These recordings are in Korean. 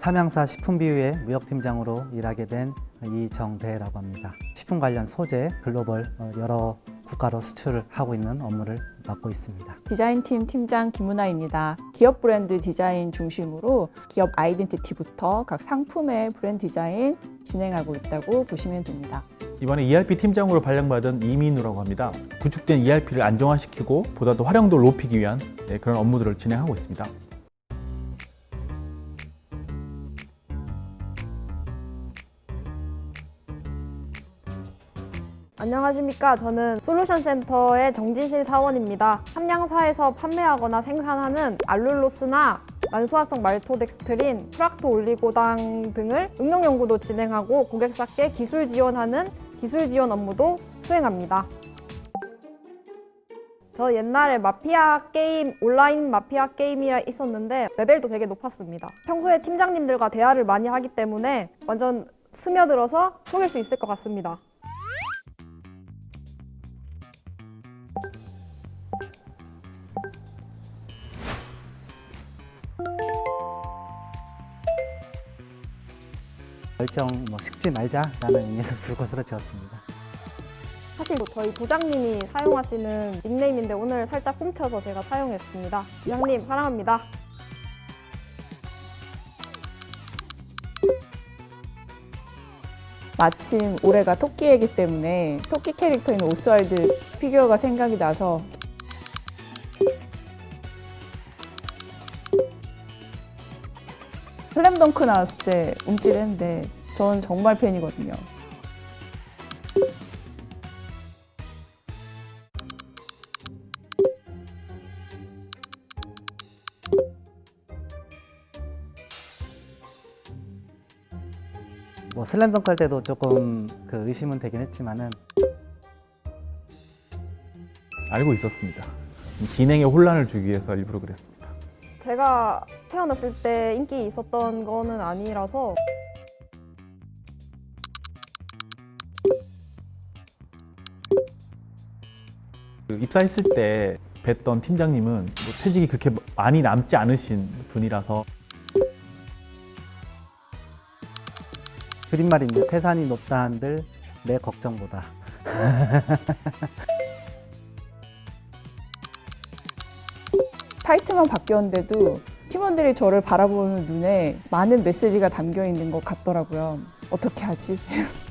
삼양사 식품비유의 무역팀장으로 일하게 된 이정대라고 합니다. 식품 관련 소재 글로벌 어, 여러 국가로 수출을 하고 있는 업무를 맡고 있습니다. 디자인팀 팀장 김은아입니다. 기업 브랜드 디자인 중심으로 기업 아이덴티티부터 각 상품의 브랜드 디자인 진행하고 있다고 보시면 됩니다. 이번에 ERP 팀장으로 발령받은 이민우라고 합니다. 구축된 ERP를 안정화시키고 보다 더 활용도를 높이기 위한 네, 그런 업무들을 진행하고 있습니다. 안녕하십니까. 저는 솔루션센터의 정진실 사원입니다. 함양사에서 판매하거나 생산하는 알룰로스나 만수화성 말토덱스트린, 프락토 올리고당 등을 응용 연구도 진행하고 고객사께 기술 지원하는 기술 지원 업무도 수행합니다. 저 옛날에 마피아 게임, 온라인 마피아 게임이 있었는데 레벨도 되게 높았습니다. 평소에 팀장님들과 대화를 많이 하기 때문에 완전 스며들어서 속일 수 있을 것 같습니다. 열정 뭐 식지 말자라는 의미에서 불꽃으로 지었습니다. 사실 뭐 저희 부장님이 사용하시는 닉네임인데 오늘 살짝 훔쳐서 제가 사용했습니다. 부장님 사랑합니다. 마침 올해가 토끼이기 때문에 토끼 캐릭터인 오스왈드 피규어가 생각이 나서 슬램덩크 나왔을 때 움찔했는데 저는 정말 팬이거든요. 뭐 슬램덩크 할 때도 조금 그 의심은 되긴 했지만은 알고 있었습니다. 진행에 혼란을 주기 위해서 일부러 그랬습니다. 제가 태어났을 때 인기 있었던 거는 아니라서 입사했을 때 뵀던 팀장님은 뭐 퇴직이 그렇게 많이 남지 않으신 분이라서 줄임말입니다. 태산이 높다 한들 내 걱정보다. 타이틀만 바뀌었는데도 팀원들이 저를 바라보는 눈에 많은 메시지가 담겨 있는 것 같더라고요. 어떻게 하지?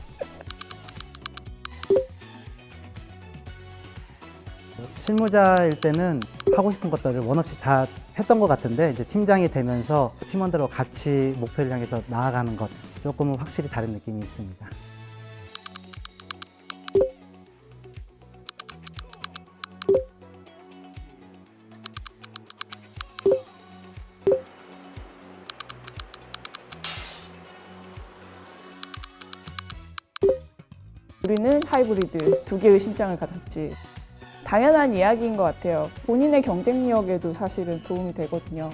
실무자일 때는 하고 싶은 것들을 원 없이 다 했던 것 같은데 이제 팀장이 되면서 팀원들과 같이 목표를 향해서 나아가는 것 조금은 확실히 다른 느낌이 있습니다. 우리는 하이브리드 두 개의 심장을 가졌지. 당연한 이야기인 것 같아요. 본인의 경쟁력에도 사실은 도움이 되거든요.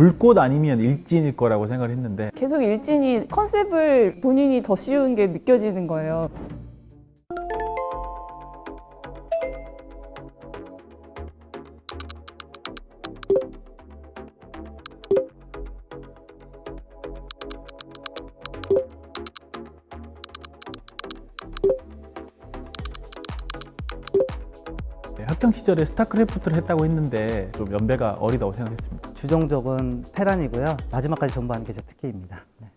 불꽃 아니면 일진일 거라고 생각을 했는데 계속 일진이 컨셉을 본인이 더 씌운 게 느껴지는 거예요. 학창 시절에 스타크래프트를 했다고 했는데 좀 연배가 어리다고 생각했습니다. 주종족은 테란이고요. 마지막까지 존버하는 게 제 특기입니다. 네.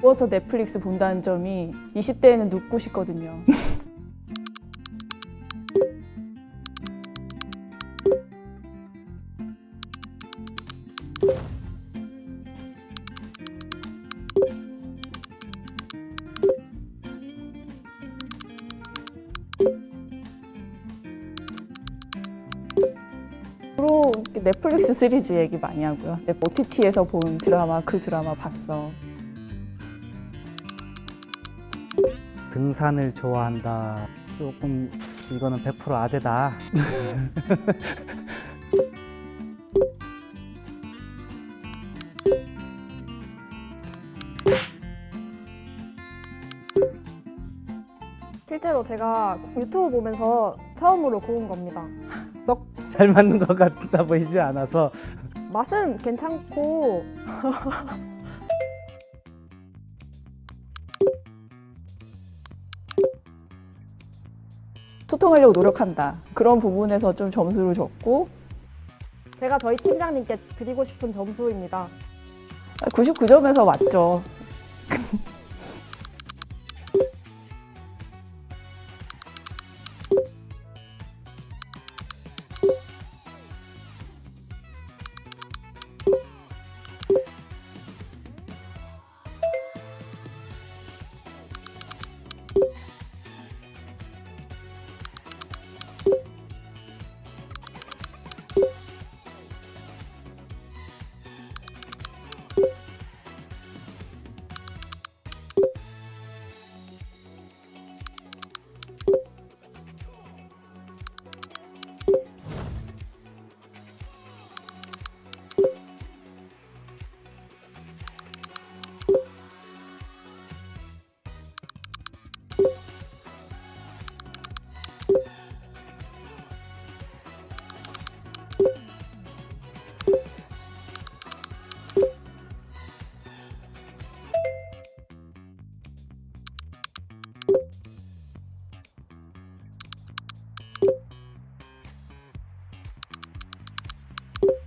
누워서 넷플릭스 본다는 점이 20대에는 눕고 싶거든요. 넷플릭스 시리즈 얘기 많이 하고요. OTT에서 본 드라마 그 드라마 봤어. 등산을 좋아한다. 조금 이거는 100% 아재다. 실제로 제가 유튜브 보면서 처음으로 구운 겁니다. 썩 잘 맞는 것 같아 보이지 않아서 맛은 괜찮고 소통하려고 노력한다. 그런 부분에서 좀 점수를 줬고 제가 저희 팀장님께 드리고 싶은 점수입니다. 99점에서 맞죠.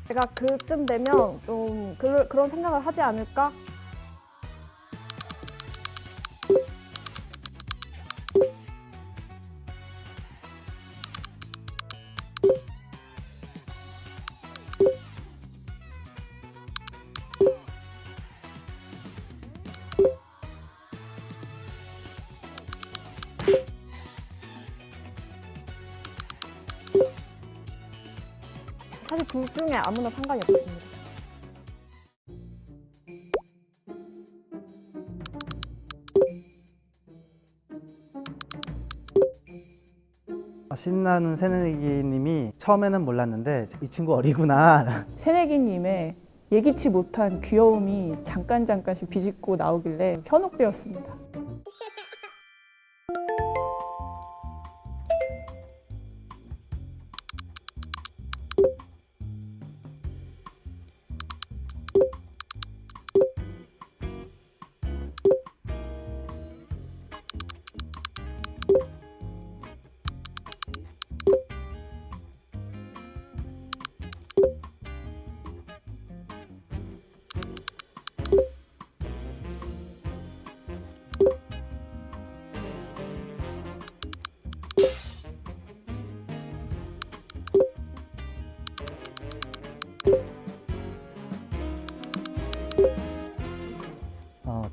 제가 그쯤 되면 좀 그, 그런 생각을 하지 않을까? 둘 중에 아무나 상관이 없습니다. 신나는 새내기님이 처음에는 몰랐는데 이 친구 어리구나. 새내기님의 예기치 못한 귀여움이 잠깐 잠깐씩 비집고 나오길래 현혹되었습니다.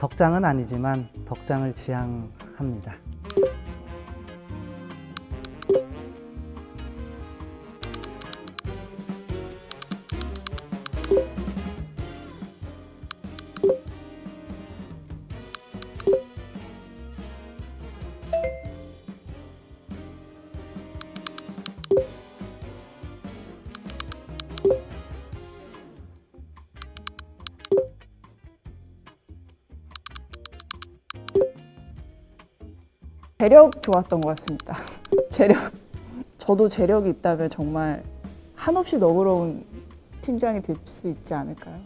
덕장은 아니지만 덕장을 지향합니다. 재력 좋았던 것 같습니다 재력 저도 재력이 있다면 정말 한없이 너그러운 팀장이 될 수 있지 않을까요?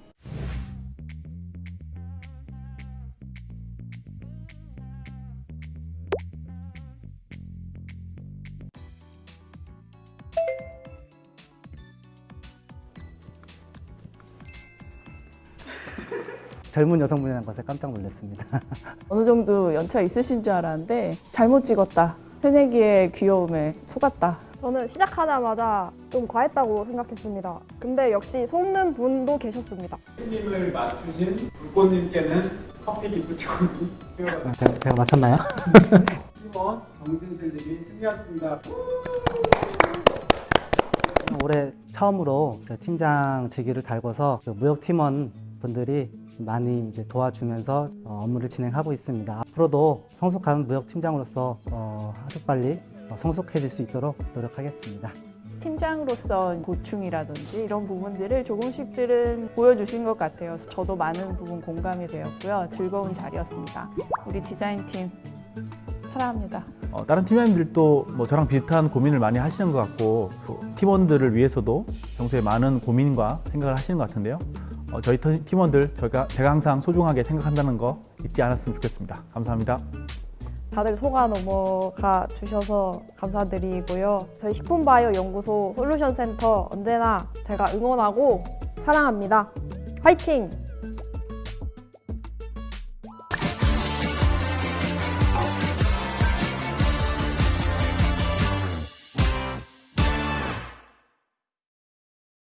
젊은 여성분이라는 것에 깜짝 놀랐습니다. 어느 정도 연차 있으신 줄 알았는데 잘못 찍었다. 새내기의 귀여움에 속았다. 저는 시작하자마자 좀 과했다고 생각했습니다. 근데 역시 속는 분도 계셨습니다. 님을 맞추신 불꽃님께는 커피 기프티콘이 제가, 제가 맞췄나요? 팀원 정진슬님이 승리하셨습니다. 올해 처음으로 저 팀장 직위를 달고서 그 무역 팀원 분들이 많이 이제 도와주면서 어, 업무를 진행하고 있습니다. 앞으로도 성숙한 무역 팀장으로서 어, 하루빨리 어, 성숙해질 수 있도록 노력하겠습니다. 팀장으로서 고충이라든지 이런 부분들을 조금씩들은 보여주신 것 같아요. 저도 많은 부분 공감이 되었고요. 즐거운 자리였습니다. 우리 디자인팀 사랑합니다. 어, 다른 팀원들도 뭐 저랑 비슷한 고민을 많이 하시는 것 같고 또 팀원들을 위해서도 평소에 많은 고민과 생각을 하시는 것 같은데요. 어, 저희 터- 팀원들 저희가 제가 항상 소중하게 생각한다는 거 잊지 않았으면 좋겠습니다. 감사합니다. 다들 속아 넘어가 주셔서 감사드리고요. 저희 식품바이오 연구소 솔루션 센터 언제나 제가 응원하고 사랑합니다. 화이팅!